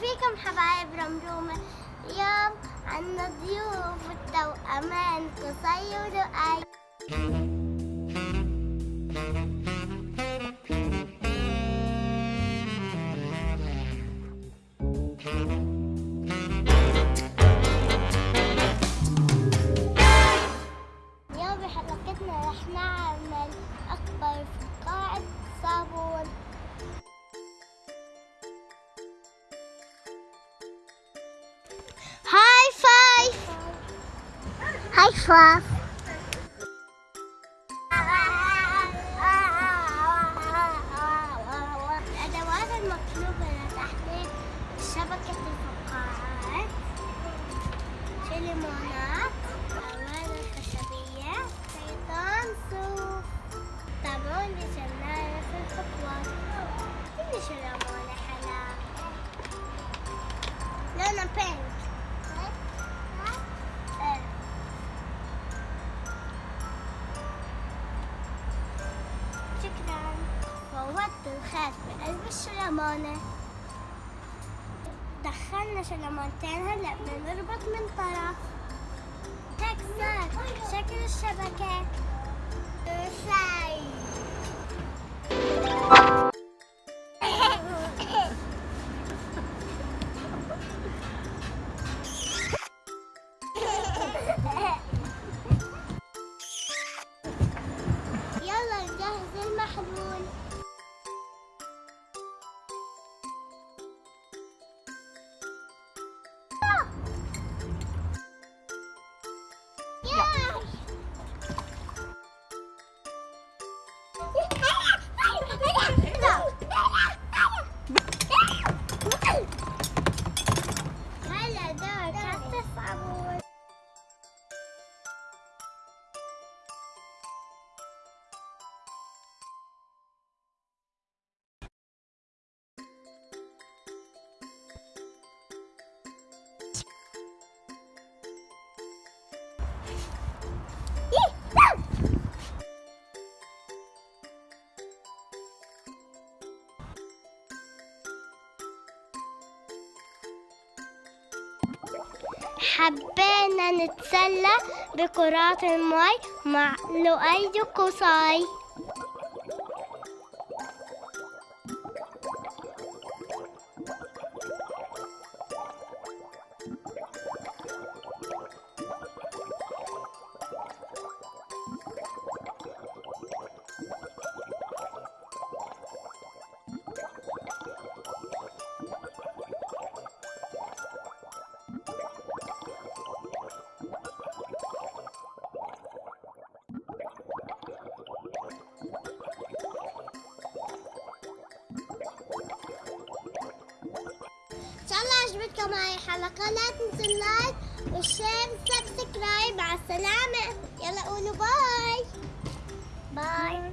فيكم حبايب رمرومة اليوم عنا ضيوف التوأمان قصي ولؤي فايف الأدوات المطلوبة شبكة الفقاعات خشبية في الخطوات كل شو ليمونة حلا لونه فوضت الخيط بقلب الشلمونة دخلنا شلمونتين هلا بدنا نربط من طرف. هيك صار شكل الشبكة حبينا نتسلى بكرات المي مع لؤي قصي عجبتكم هاي الحلقة. لا تنسوا ال like وال share وال subscribe. مع السلامة. يلا قولوا bye. bye.